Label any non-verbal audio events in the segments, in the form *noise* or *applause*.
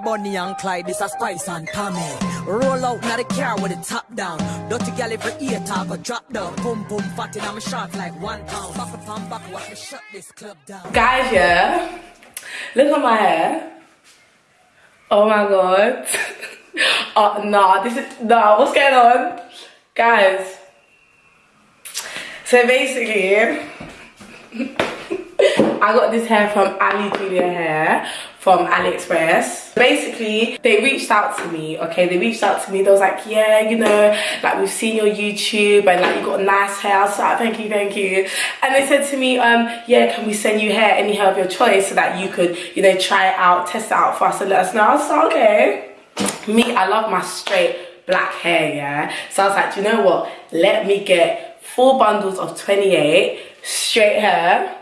Bonnie and Clyde, this a Spice and Tommy. Roll out now the car with the top down. Dirty gal every ear talk or drop down. Boom boom my shot like one pound. Back up and back, watch me shut this club down. Guys, yeah, look at my hair. Oh my god. *laughs* oh, nah, this is, nah, what's going on? Guys, so basically, *laughs* I got this hair from Ali Julia Hair from AliExpress. Basically, they reached out to me, okay? They reached out to me. They was like, yeah, you know, like we've seen your YouTube and like you got nice hair. I was like, thank you, thank you. And they said to me, um, yeah, can we send you hair, any hair of your choice so that you could, you know, try it out, test it out for us and let us know. I was like, okay. Me, I love my straight black hair, yeah? So I was like, you know what? Let me get four bundles of 28 straight hair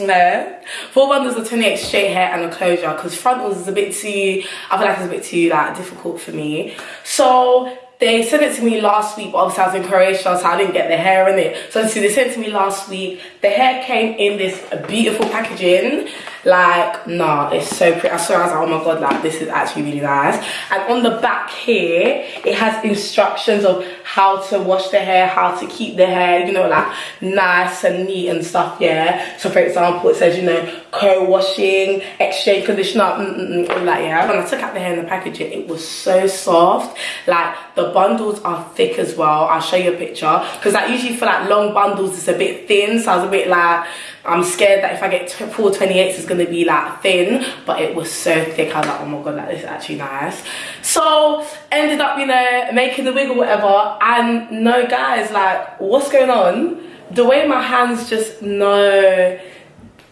no. Four bundles of 28 straight hair and a closure because frontals is a bit too, I feel like it's a bit too like difficult for me. So they sent it to me last week, obviously I was in Croatia, so I didn't get the hair in it. So they sent it to me last week. The hair came in this beautiful packaging. Like, nah, it's so pretty. I saw I was like, oh my god, like this is actually really nice. And on the back here, it has instructions of how to wash the hair, how to keep the hair, you know, like nice and neat and stuff, yeah. So for example, it says, you know, co-washing, exchange conditioner, mm, mm, mm, all that, yeah. When I took out the hair in the packaging, it was so soft. Like the bundles are thick as well. I'll show you a picture. Because like usually for like long bundles, it's a bit thin. So I was a bit like, I'm scared that if I get 428s, it's gonna be like thin, but it was so thick. I was like, oh my god, this is actually nice. So ended up, you know, making the wig or whatever. And no, guys, like, what's going on? The way my hands just know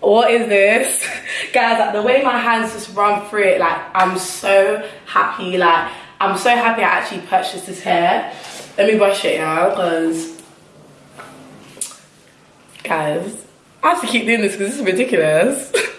what is this *laughs* guys like the way my hands just run through it like i'm so happy like i'm so happy i actually purchased this hair let me brush it now because guys I have to keep doing this because this is ridiculous. *laughs*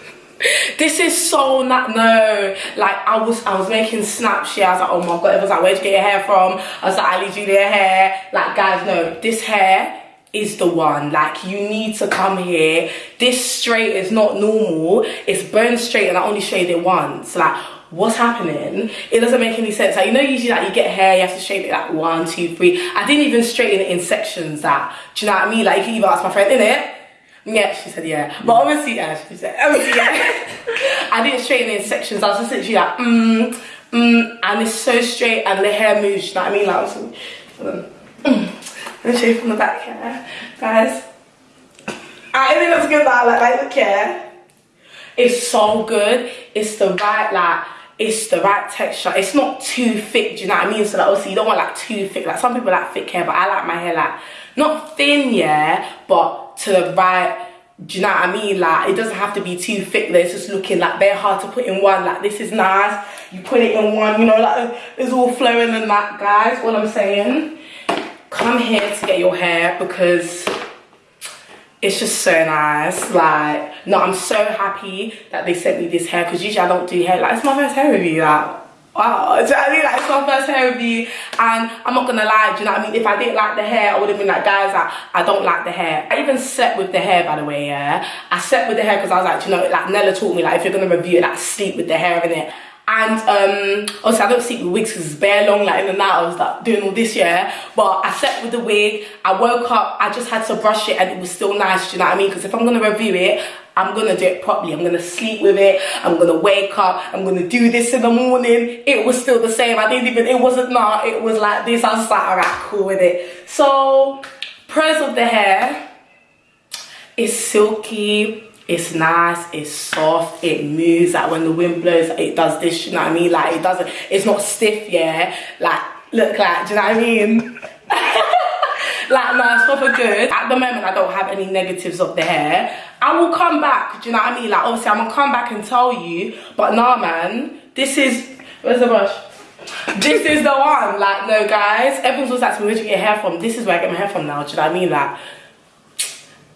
this is so not no. Like i was i was making snaps yeah. I was like oh my god. It was like where'd you get your hair from? I was like ali julia hair. Like guys no. This hair is the one. Like you need to come here. This straight is not normal. It's bone straight and i only shade it once. Like what's happening? It doesn't make any sense. Like you know usually like you get hair you have to straighten it like one two three. I didn't even straighten it in sections that do you know what i mean? Like you can even ask my friend in it yeah, she said yeah. But obviously, yeah, she said obviously, yeah. *laughs* I didn't straighten in sections. I was just literally like, mm, mm, and it's so straight and the hair moves, you know what I mean? Like, was, um, mm. Let me show you from the back here, guys. I think that's good that, like, like, look here. It's so good. It's the right, like, it's the right texture. It's not too thick, do you know what I mean? So, like, obviously, you don't want, like, too thick. Like, some people like thick hair, but I like my hair, like, not thin, yeah, but to the right do you know what I mean? Like, it doesn't have to be too thick that it's just looking like very hard to put in one. Like, this is nice. You put it in one, you know, like, it's all flowing and that, guys. What I'm saying, come here to get your hair because it's just so nice. Like, no, I'm so happy that they sent me this hair because usually I don't do hair. Like, it's my first hair review. Like, wow do you know what I mean like it's my first hair review and I'm not gonna lie do you know what I mean? If I didn't like the hair I would have been like guys like, I don't like the hair. I even slept with the hair by the way yeah? I slept with the hair because I was like you know like Nella taught me like if you're gonna review it like sleep with the hair in it. And um obviously I don't sleep with wigs because it's bare long like in the night I was like doing all this yeah? But I slept with the wig I woke up I just had to brush it and it was still nice do you know what I mean? Because if I'm gonna review it I'm gonna do it properly. I'm gonna sleep with it. I'm gonna wake up. I'm gonna do this in the morning. It was still the same. I didn't even, it wasn't not, it was like this. I was like, all right, cool with it. So, pros of the hair, it's silky, it's nice, it's soft, it moves. Like when the wind blows, it does this, you know what I mean? Like it doesn't, it's not stiff, yeah? Like, look like, do you know what I mean? Like no it's proper good. At the moment i don't have any negatives of the hair. I will come back do you know what i mean? Like obviously i'm gonna come back and tell you but nah man this is where's the brush? This is the one. Like no guys everyone's always asking me where do you get your hair from? This is where i get my hair from now do you know what i mean? Like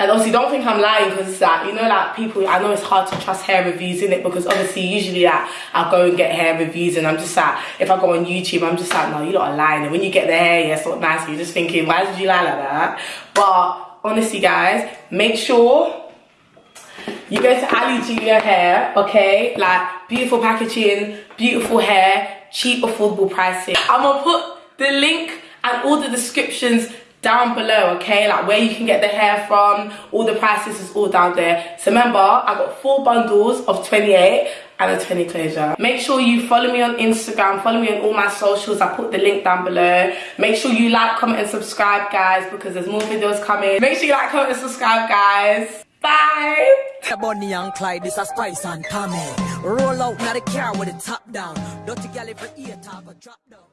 and obviously don't think I'm lying because it's like, you know like people, I know it's hard to trust hair reviews in it because obviously usually like I'll go and get hair reviews and I'm just like, if I go on YouTube, I'm just like, no, you're not lying. And when you get the hair, yeah, it's not nice. You're just thinking, why did you lie like that? But honestly guys, make sure you go to Ali Julia Hair, okay? Like beautiful packaging, beautiful hair, cheap, affordable pricing. I'm gonna put the link and all the descriptions down below okay? Like where you can get the hair from all the prices is all down there. So remember i got four bundles of 28 and a 20 closure. Make sure you follow me on instagram follow me on all my socials. I put the link down below. Make sure you like comment and subscribe guys because there's more videos coming. Make sure you like comment and subscribe guys. Bye. Bonnie and Clyde, this Spice and Tommy. Roll out car with the top down. Every ear or drop down.